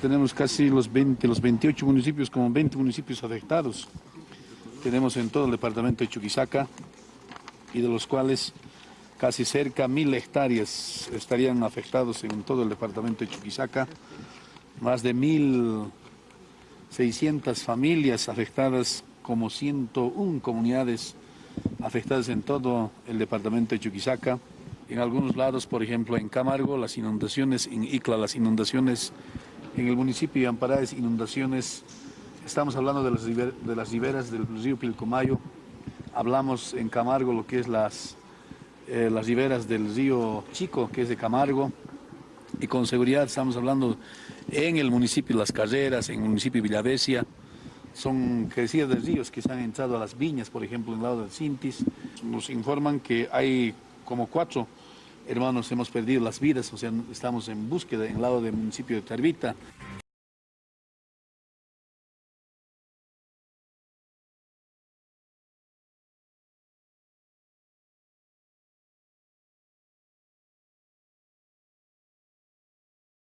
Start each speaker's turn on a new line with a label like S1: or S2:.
S1: Tenemos casi los 20, los 28 municipios, como 20 municipios afectados. Tenemos en todo el departamento de Chuquisaca y de los cuales casi cerca mil hectáreas estarían afectados en todo el departamento de Chuquisaca. Más de 1.600 familias afectadas, como 101 comunidades afectadas en todo el departamento de Chuquisaca. En algunos lados, por ejemplo, en Camargo, las inundaciones, en Icla, las inundaciones en el municipio de Amparaes, inundaciones, estamos hablando de las, de las riberas del río Pilcomayo, hablamos en Camargo lo que es las, eh, las riberas del río Chico, que es de Camargo, y con seguridad estamos hablando en el municipio de Las Carreras, en el municipio de Villavesia, son crecidas de ríos que se han entrado a las viñas, por ejemplo, en el lado del Cintis. Nos informan que hay como cuatro hermanos hemos perdido las vidas, o sea, estamos en búsqueda en el lado del municipio de Tarvita.